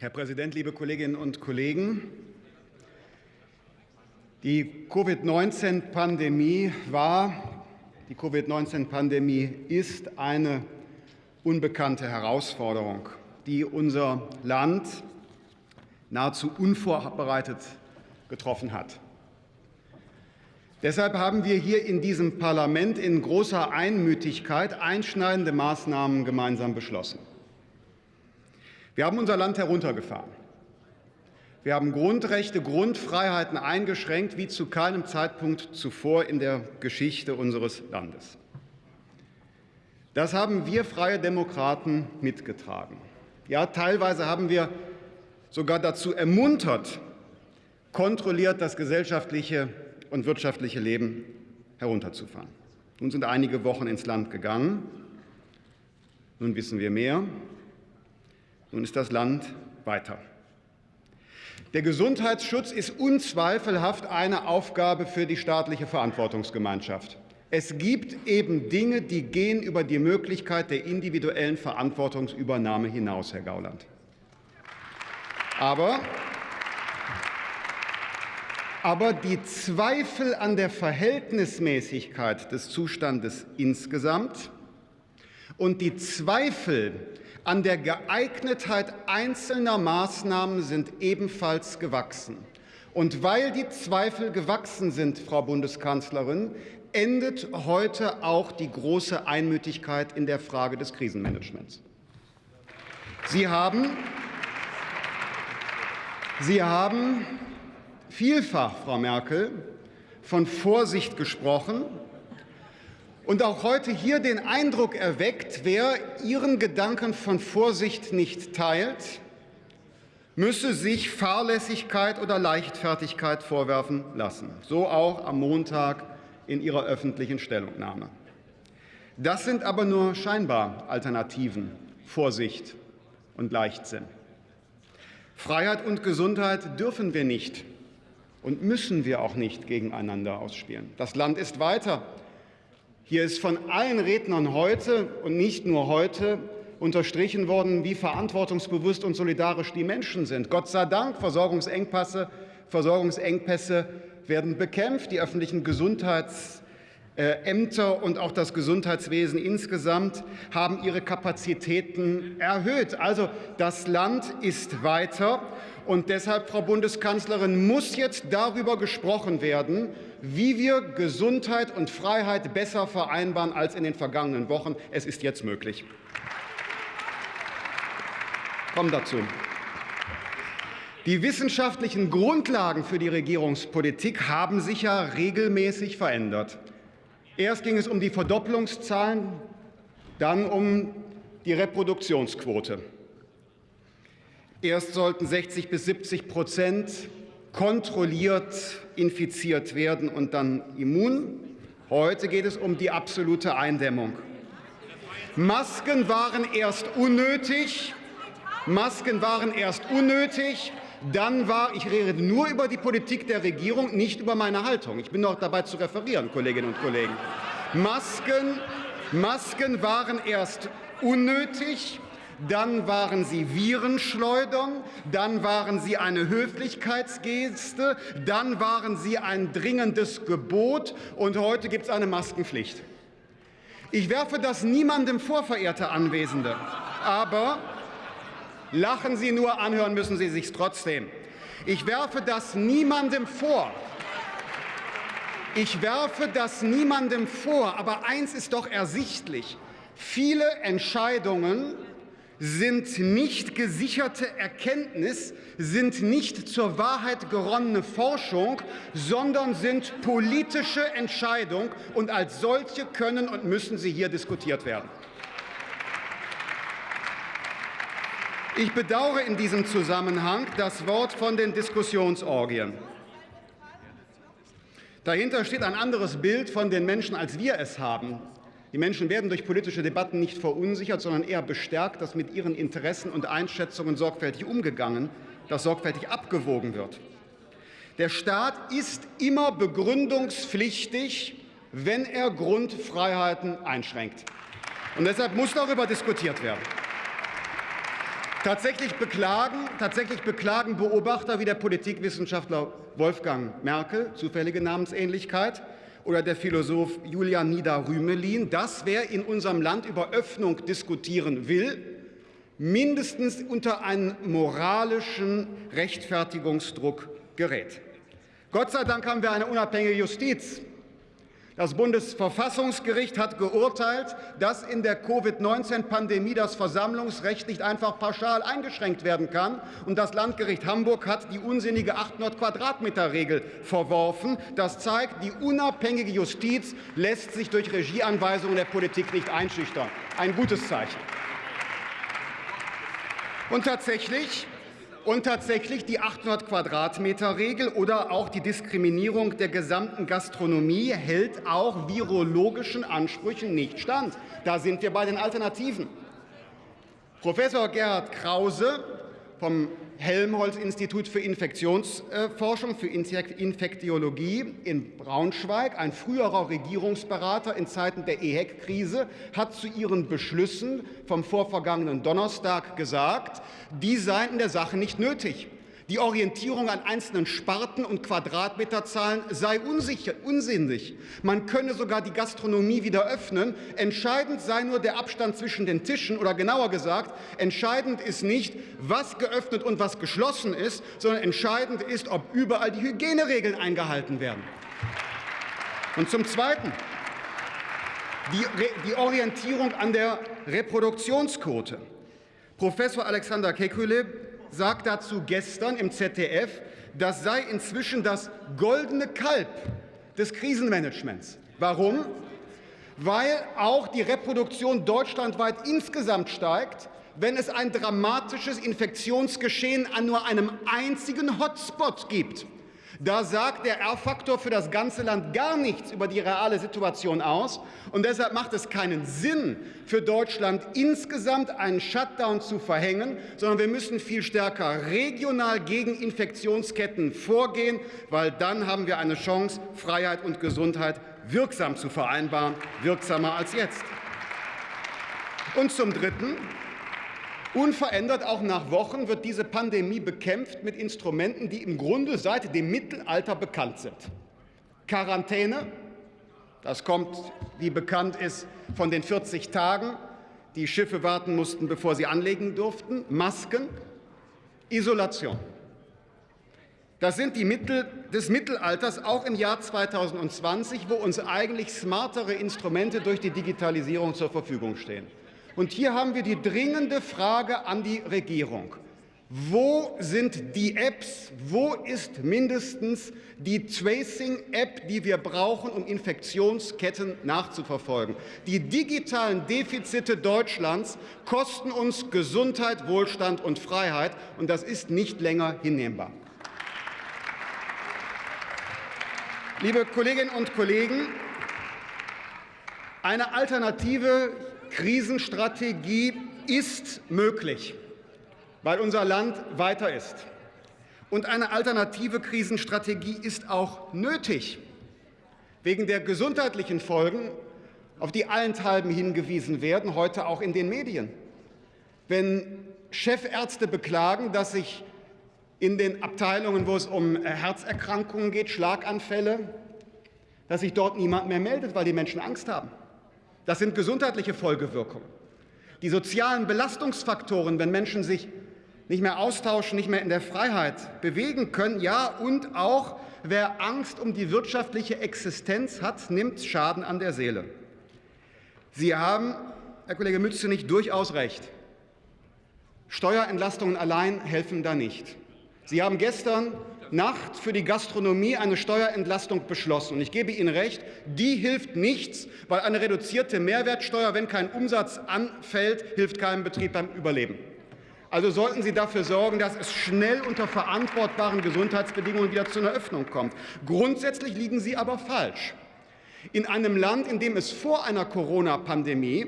Herr Präsident, liebe Kolleginnen und Kollegen! Die Covid-19-Pandemie war, die Covid-19-Pandemie ist eine unbekannte Herausforderung, die unser Land nahezu unvorbereitet getroffen hat. Deshalb haben wir hier in diesem Parlament in großer Einmütigkeit einschneidende Maßnahmen gemeinsam beschlossen. Wir haben unser Land heruntergefahren. Wir haben Grundrechte, Grundfreiheiten eingeschränkt wie zu keinem Zeitpunkt zuvor in der Geschichte unseres Landes. Das haben wir Freie Demokraten mitgetragen. Ja, teilweise haben wir sogar dazu ermuntert, kontrolliert das gesellschaftliche und wirtschaftliche Leben herunterzufahren. Nun sind einige Wochen ins Land gegangen. Nun wissen wir mehr. Nun ist das Land weiter. Der Gesundheitsschutz ist unzweifelhaft eine Aufgabe für die staatliche Verantwortungsgemeinschaft. Es gibt eben Dinge, die gehen über die Möglichkeit der individuellen Verantwortungsübernahme hinaus, Herr Gauland. Aber, aber die Zweifel an der Verhältnismäßigkeit des Zustandes insgesamt und die Zweifel an der Geeignetheit einzelner Maßnahmen sind ebenfalls gewachsen. Und weil die Zweifel gewachsen sind, Frau Bundeskanzlerin, endet heute auch die große Einmütigkeit in der Frage des Krisenmanagements. Sie haben, Sie haben vielfach, Frau Merkel, von Vorsicht gesprochen und auch heute hier den Eindruck erweckt, wer Ihren Gedanken von Vorsicht nicht teilt, müsse sich Fahrlässigkeit oder Leichtfertigkeit vorwerfen lassen. So auch am Montag in Ihrer öffentlichen Stellungnahme. Das sind aber nur scheinbar Alternativen, Vorsicht und Leichtsinn. Freiheit und Gesundheit dürfen wir nicht und müssen wir auch nicht gegeneinander ausspielen. Das Land ist weiter hier ist von allen Rednern heute und nicht nur heute unterstrichen worden, wie verantwortungsbewusst und solidarisch die Menschen sind. Gott sei Dank, Versorgungsengpässe, Versorgungsengpässe werden bekämpft. Die öffentlichen Gesundheitsämter und auch das Gesundheitswesen insgesamt haben ihre Kapazitäten erhöht. Also das Land ist weiter. Und deshalb, Frau Bundeskanzlerin, muss jetzt darüber gesprochen werden, wie wir Gesundheit und Freiheit besser vereinbaren als in den vergangenen Wochen. Es ist jetzt möglich. Kommen dazu. Die wissenschaftlichen Grundlagen für die Regierungspolitik haben sich ja regelmäßig verändert. Erst ging es um die Verdopplungszahlen, dann um die Reproduktionsquote. Erst sollten 60 bis 70 Prozent kontrolliert infiziert werden und dann immun. Heute geht es um die absolute Eindämmung. Masken waren erst unnötig. Masken waren erst unnötig. Dann war, ich rede nur über die Politik der Regierung, nicht über meine Haltung. Ich bin noch dabei zu referieren, Kolleginnen und Kollegen. Masken, Masken waren erst unnötig dann waren sie Virenschleudern, dann waren sie eine Höflichkeitsgeste, dann waren sie ein dringendes Gebot und heute gibt es eine Maskenpflicht. Ich werfe das niemandem vor, verehrte Anwesende, aber lachen Sie nur, anhören müssen Sie sich trotzdem. Ich werfe das niemandem vor. Ich werfe das niemandem vor, aber eins ist doch ersichtlich. Viele Entscheidungen sind nicht gesicherte Erkenntnis, sind nicht zur Wahrheit geronnene Forschung, sondern sind politische Entscheidungen, und als solche können und müssen sie hier diskutiert werden. Ich bedauere in diesem Zusammenhang das Wort von den Diskussionsorgien. Dahinter steht ein anderes Bild von den Menschen, als wir es haben. Die Menschen werden durch politische Debatten nicht verunsichert, sondern eher bestärkt, dass mit ihren Interessen und Einschätzungen sorgfältig umgegangen, dass sorgfältig abgewogen wird. Der Staat ist immer begründungspflichtig, wenn er Grundfreiheiten einschränkt. Und deshalb muss darüber diskutiert werden. Tatsächlich beklagen, tatsächlich beklagen Beobachter wie der Politikwissenschaftler Wolfgang Merkel, zufällige Namensähnlichkeit, oder der Philosoph Julian Nieder-Rümelin, dass wer in unserem Land über Öffnung diskutieren will, mindestens unter einen moralischen Rechtfertigungsdruck gerät. Gott sei Dank haben wir eine unabhängige Justiz. Das Bundesverfassungsgericht hat geurteilt, dass in der Covid-19-Pandemie das Versammlungsrecht nicht einfach pauschal eingeschränkt werden kann. Und das Landgericht Hamburg hat die unsinnige 800 Quadratmeter Regel verworfen. Das zeigt, die unabhängige Justiz lässt sich durch Regieanweisungen der Politik nicht einschüchtern. Ein gutes Zeichen. Und tatsächlich und tatsächlich die 800 Quadratmeter Regel oder auch die Diskriminierung der gesamten Gastronomie hält auch virologischen Ansprüchen nicht stand. Da sind wir bei den Alternativen. Professor Gerhard Krause vom Helmholtz-Institut für Infektionsforschung, für Infektiologie in Braunschweig, ein früherer Regierungsberater in Zeiten der EHEC-Krise, hat zu ihren Beschlüssen vom vorvergangenen Donnerstag gesagt, die seien in der Sache nicht nötig. Die Orientierung an einzelnen Sparten und Quadratmeterzahlen sei unsicher, unsinnig. Man könne sogar die Gastronomie wieder öffnen. Entscheidend sei nur der Abstand zwischen den Tischen oder genauer gesagt, entscheidend ist nicht, was geöffnet und was geschlossen ist, sondern entscheidend ist, ob überall die Hygieneregeln eingehalten werden. Und zum Zweiten die, die Orientierung an der Reproduktionsquote. Professor Alexander Kekulé sagt dazu gestern im ZDF, das sei inzwischen das goldene Kalb des Krisenmanagements. Warum? Weil auch die Reproduktion deutschlandweit insgesamt steigt, wenn es ein dramatisches Infektionsgeschehen an nur einem einzigen Hotspot gibt. Da sagt der R-Faktor für das ganze Land gar nichts über die reale Situation aus. Und deshalb macht es keinen Sinn, für Deutschland insgesamt einen Shutdown zu verhängen, sondern wir müssen viel stärker regional gegen Infektionsketten vorgehen, weil dann haben wir eine Chance, Freiheit und Gesundheit wirksam zu vereinbaren, wirksamer als jetzt. Und zum Dritten Unverändert auch nach Wochen wird diese Pandemie bekämpft mit Instrumenten, die im Grunde seit dem Mittelalter bekannt sind. Quarantäne, das kommt, wie bekannt ist, von den 40 Tagen, die Schiffe warten mussten, bevor sie anlegen durften, Masken, Isolation. Das sind die Mittel des Mittelalters auch im Jahr 2020, wo uns eigentlich smartere Instrumente durch die Digitalisierung zur Verfügung stehen. Und hier haben wir die dringende Frage an die Regierung. Wo sind die Apps? Wo ist mindestens die Tracing-App, die wir brauchen, um Infektionsketten nachzuverfolgen? Die digitalen Defizite Deutschlands kosten uns Gesundheit, Wohlstand und Freiheit, und das ist nicht länger hinnehmbar. Liebe Kolleginnen und Kollegen, eine Alternative Krisenstrategie ist möglich, weil unser Land weiter ist. Und eine alternative Krisenstrategie ist auch nötig, wegen der gesundheitlichen Folgen, auf die allenthalben hingewiesen werden, heute auch in den Medien. Wenn Chefärzte beklagen, dass sich in den Abteilungen, wo es um Herzerkrankungen geht, Schlaganfälle, dass sich dort niemand mehr meldet, weil die Menschen Angst haben. Das sind gesundheitliche Folgewirkungen. Die sozialen Belastungsfaktoren, wenn Menschen sich nicht mehr austauschen, nicht mehr in der Freiheit bewegen können, ja, und auch wer Angst um die wirtschaftliche Existenz hat, nimmt Schaden an der Seele. Sie haben, Herr Kollege Mützenich, durchaus recht. Steuerentlastungen allein helfen da nicht. Sie haben gestern Nacht für die Gastronomie eine Steuerentlastung beschlossen. Und ich gebe Ihnen recht, die hilft nichts, weil eine reduzierte Mehrwertsteuer, wenn kein Umsatz anfällt, hilft keinem Betrieb beim Überleben. Also sollten Sie dafür sorgen, dass es schnell unter verantwortbaren Gesundheitsbedingungen wieder zu einer Öffnung kommt. Grundsätzlich liegen Sie aber falsch. In einem Land, in dem es vor einer Corona-Pandemie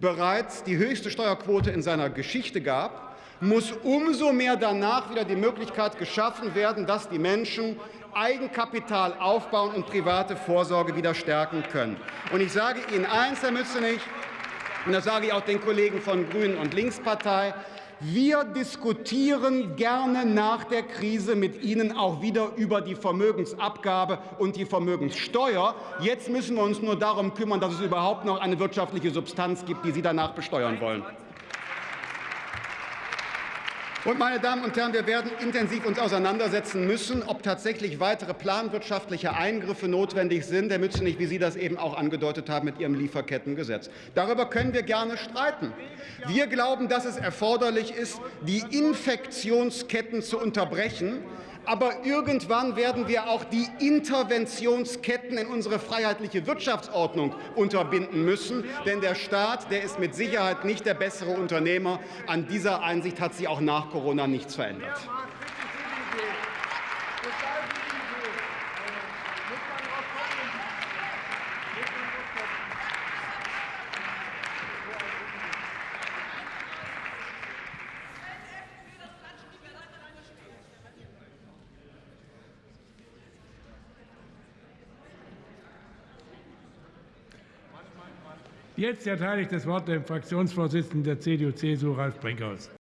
bereits die höchste Steuerquote in seiner Geschichte gab, muss umso mehr danach wieder die Möglichkeit geschaffen werden, dass die Menschen Eigenkapital aufbauen und private Vorsorge wieder stärken können. Und ich sage Ihnen eins, Herr Mützenich, und das sage ich auch den Kollegen von Grünen und Linkspartei, Wir diskutieren gerne nach der Krise mit Ihnen auch wieder über die Vermögensabgabe und die Vermögenssteuer. Jetzt müssen wir uns nur darum kümmern, dass es überhaupt noch eine wirtschaftliche Substanz gibt, die Sie danach besteuern wollen. Und, meine Damen und Herren, wir werden intensiv uns auseinandersetzen müssen, ob tatsächlich weitere planwirtschaftliche Eingriffe notwendig sind, Herr Mützenich, wie Sie das eben auch angedeutet haben mit Ihrem Lieferkettengesetz. Darüber können wir gerne streiten. Wir glauben, dass es erforderlich ist, die Infektionsketten zu unterbrechen aber irgendwann werden wir auch die Interventionsketten in unsere freiheitliche Wirtschaftsordnung unterbinden müssen. Denn der Staat der ist mit Sicherheit nicht der bessere Unternehmer. An dieser Einsicht hat sich auch nach Corona nichts verändert. Jetzt erteile ich das Wort dem Fraktionsvorsitzenden der CDU-CSU, Ralf Brinkhaus.